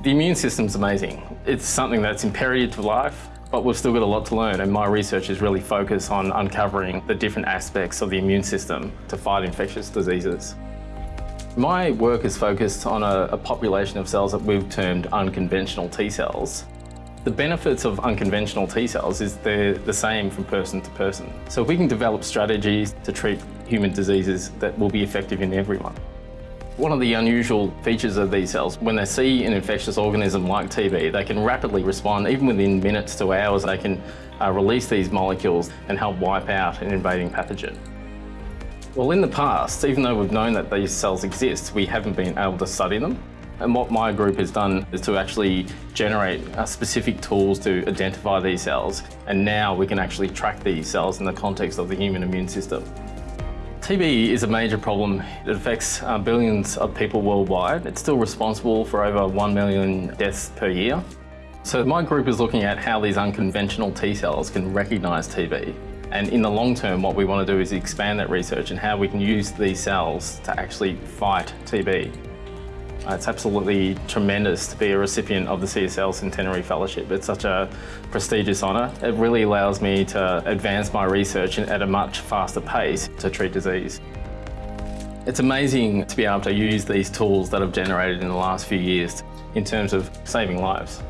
The immune system's amazing. It's something that's imperative to life, but we've still got a lot to learn and my research is really focused on uncovering the different aspects of the immune system to fight infectious diseases. My work is focused on a, a population of cells that we've termed unconventional T cells. The benefits of unconventional T cells is they're the same from person to person. So if we can develop strategies to treat human diseases that will be effective in everyone. One of the unusual features of these cells, when they see an infectious organism like TB, they can rapidly respond, even within minutes to hours, they can uh, release these molecules and help wipe out an invading pathogen. Well, in the past, even though we've known that these cells exist, we haven't been able to study them. And what my group has done is to actually generate uh, specific tools to identify these cells. And now we can actually track these cells in the context of the human immune system. TB is a major problem. It affects uh, billions of people worldwide. It's still responsible for over 1 million deaths per year. So my group is looking at how these unconventional T cells can recognise TB. And in the long term, what we want to do is expand that research and how we can use these cells to actually fight TB. It's absolutely tremendous to be a recipient of the CSL Centenary Fellowship. It's such a prestigious honour. It really allows me to advance my research at a much faster pace to treat disease. It's amazing to be able to use these tools that I've generated in the last few years in terms of saving lives.